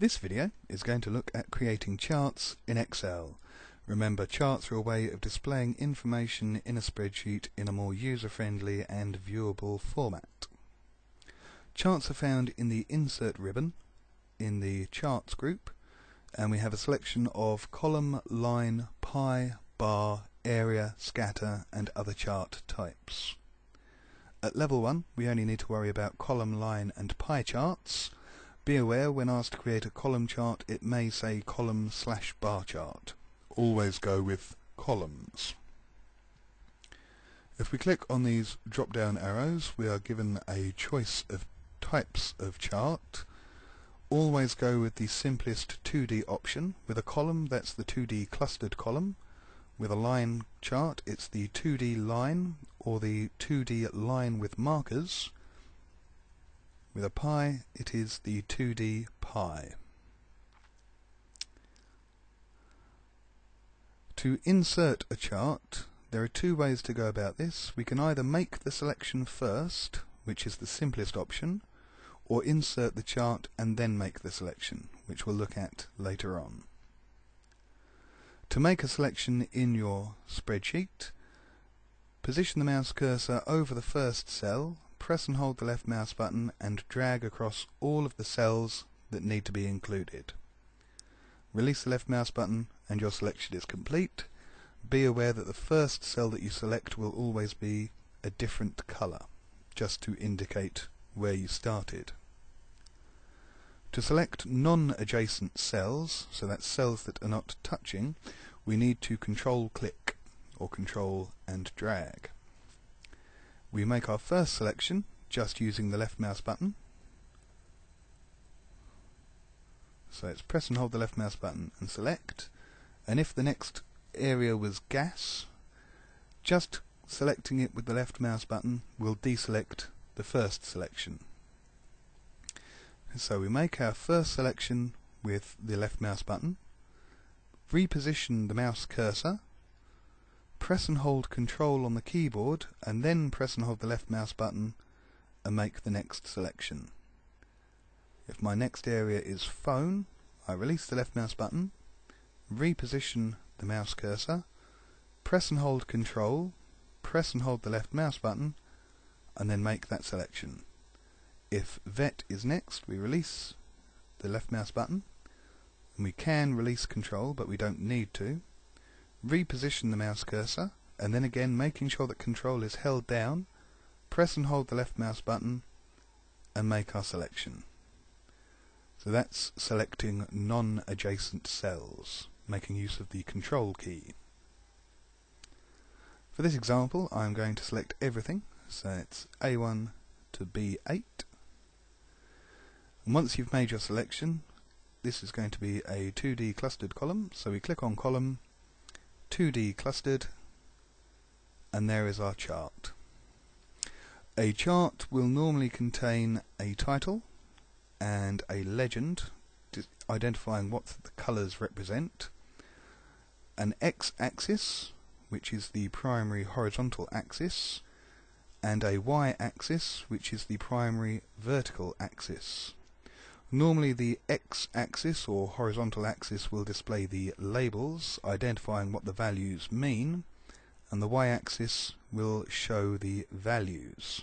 This video is going to look at creating charts in Excel. Remember, charts are a way of displaying information in a spreadsheet in a more user-friendly and viewable format. Charts are found in the Insert ribbon in the Charts group, and we have a selection of column, line, pie, bar, area, scatter, and other chart types. At level 1, we only need to worry about column, line, and pie charts, be aware when asked to create a column chart it may say column slash bar chart. Always go with columns. If we click on these drop down arrows we are given a choice of types of chart. Always go with the simplest 2D option. With a column that's the 2D clustered column. With a line chart it's the 2D line or the 2D line with markers with a pie, it is the 2D pie. To insert a chart, there are two ways to go about this. We can either make the selection first, which is the simplest option, or insert the chart and then make the selection, which we'll look at later on. To make a selection in your spreadsheet, position the mouse cursor over the first cell press and hold the left mouse button and drag across all of the cells that need to be included. Release the left mouse button and your selection is complete. Be aware that the first cell that you select will always be a different colour, just to indicate where you started. To select non-adjacent cells, so that's cells that are not touching, we need to control click or control and drag. We make our first selection just using the left mouse button. So it's press and hold the left mouse button and select. And if the next area was gas, just selecting it with the left mouse button will deselect the first selection. So we make our first selection with the left mouse button, reposition the mouse cursor press and hold control on the keyboard and then press and hold the left mouse button and make the next selection. If my next area is phone, I release the left mouse button, reposition the mouse cursor, press and hold control, press and hold the left mouse button and then make that selection. If vet is next, we release the left mouse button and we can release control but we don't need to reposition the mouse cursor, and then again making sure that control is held down, press and hold the left mouse button, and make our selection. So that's selecting non-adjacent cells, making use of the control key. For this example I'm going to select everything, so it's A1 to B8. And once you've made your selection, this is going to be a 2D clustered column, so we click on column 2D clustered and there is our chart. A chart will normally contain a title and a legend identifying what the colours represent, an x-axis which is the primary horizontal axis and a y-axis which is the primary vertical axis. Normally the x-axis or horizontal axis will display the labels identifying what the values mean and the y-axis will show the values.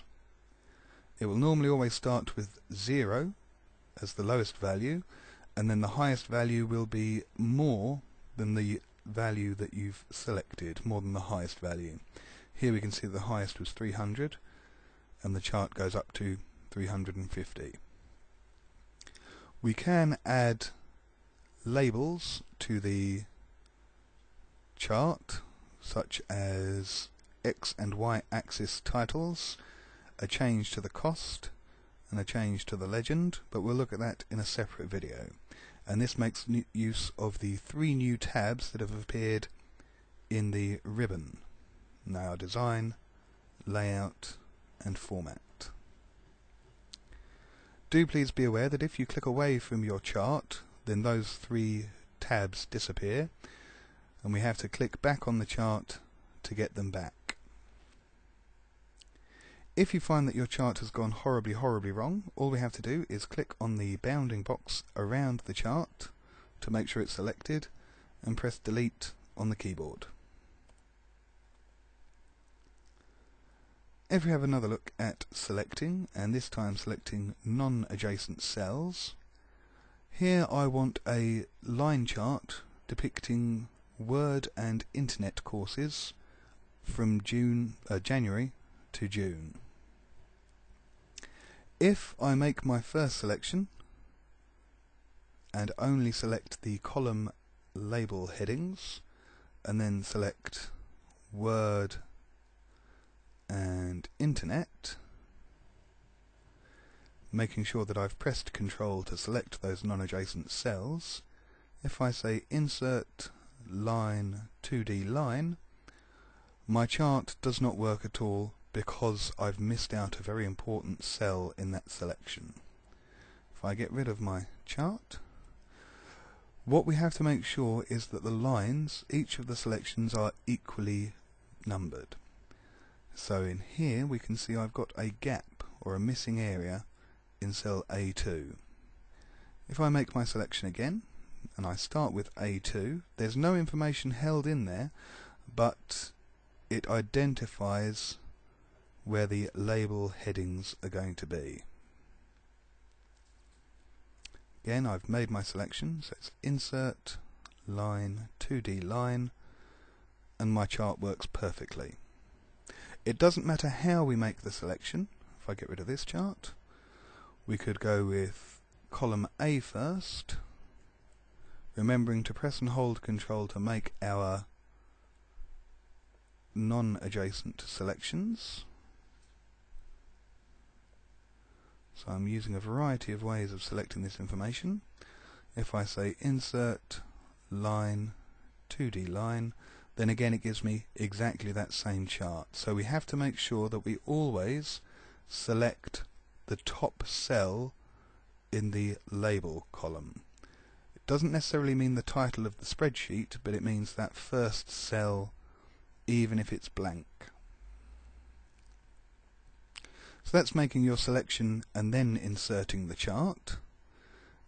It will normally always start with 0 as the lowest value and then the highest value will be more than the value that you've selected, more than the highest value. Here we can see the highest was 300 and the chart goes up to 350. We can add labels to the chart such as X and Y axis titles, a change to the cost and a change to the legend but we'll look at that in a separate video and this makes use of the three new tabs that have appeared in the ribbon now design, layout and format. Do please be aware that if you click away from your chart, then those three tabs disappear, and we have to click back on the chart to get them back. If you find that your chart has gone horribly, horribly wrong, all we have to do is click on the bounding box around the chart to make sure it's selected and press delete on the keyboard. If we have another look at selecting, and this time selecting non-adjacent cells, here I want a line chart depicting Word and Internet courses from June, uh, January to June. If I make my first selection and only select the column label headings and then select Word and Internet making sure that I've pressed Control to select those non-adjacent cells if I say Insert Line 2D Line my chart does not work at all because I've missed out a very important cell in that selection. If I get rid of my chart, what we have to make sure is that the lines, each of the selections are equally numbered. So in here we can see I've got a gap or a missing area in cell A2. If I make my selection again and I start with A2, there's no information held in there but it identifies where the label headings are going to be. Again, I've made my selection, so it's insert, line, 2D line, and my chart works perfectly. It doesn't matter how we make the selection. If I get rid of this chart, we could go with column A first, remembering to press and hold control to make our non-adjacent selections. So I'm using a variety of ways of selecting this information. If I say insert line 2D line then again it gives me exactly that same chart. So we have to make sure that we always select the top cell in the label column. It doesn't necessarily mean the title of the spreadsheet, but it means that first cell even if it's blank. So that's making your selection and then inserting the chart.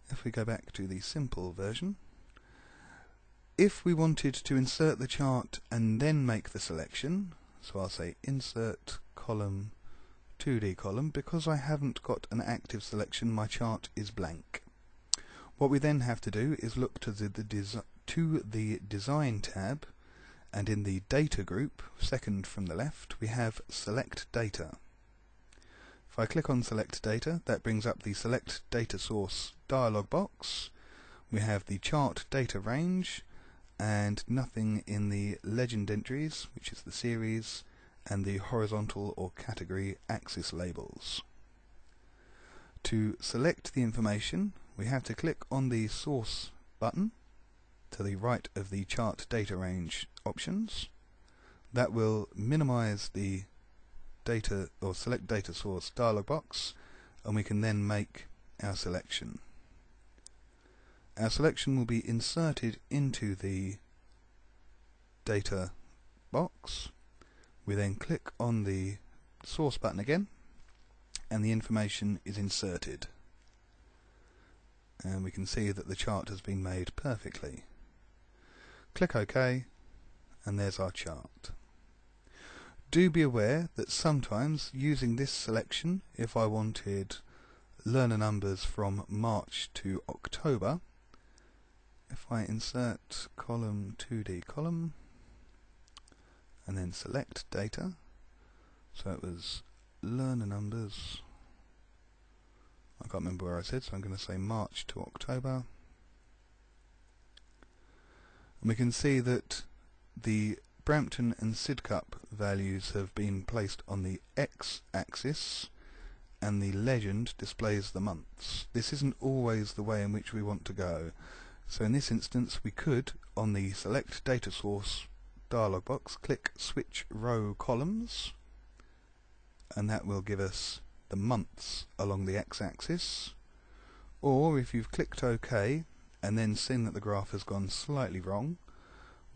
If we go back to the simple version, if we wanted to insert the chart and then make the selection, so I'll say insert column 2D column, because I haven't got an active selection my chart is blank. What we then have to do is look to the, the to the design tab and in the data group, second from the left, we have select data. If I click on Select Data, that brings up the Select Data Source dialog box. We have the chart data range and nothing in the legend entries, which is the series, and the horizontal or category axis labels. To select the information, we have to click on the Source button to the right of the Chart Data Range options. That will minimize the data or select data source dialog box and we can then make our selection. Our selection will be inserted into the data box. We then click on the source button again and the information is inserted. And we can see that the chart has been made perfectly. Click OK and there's our chart. Do be aware that sometimes using this selection, if I wanted learner numbers from March to October, if I insert column 2D column and then select data, so it was learner numbers, I can't remember where I said, so I'm going to say March to October. And we can see that the Brampton and Sidcup values have been placed on the x-axis and the legend displays the months. This isn't always the way in which we want to go. So in this instance we could, on the Select Data Source dialog box, click Switch Row Columns and that will give us the months along the x-axis. Or if you've clicked OK and then seen that the graph has gone slightly wrong,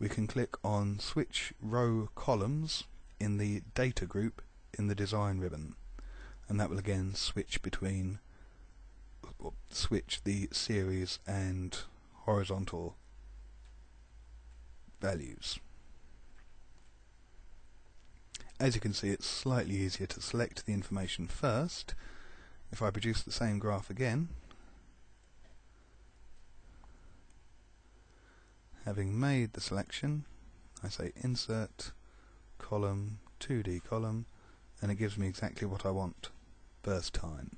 we can click on Switch Row Columns in the Data group in the Design ribbon. and that will again switch between switch the series and horizontal values. As you can see it's slightly easier to select the information first. If I produce the same graph again having made the selection I say insert column 2D column and it gives me exactly what I want first time.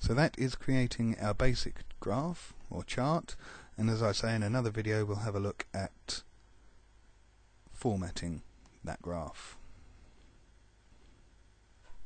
So that is creating our basic graph or chart and as I say in another video we'll have a look at formatting that graph.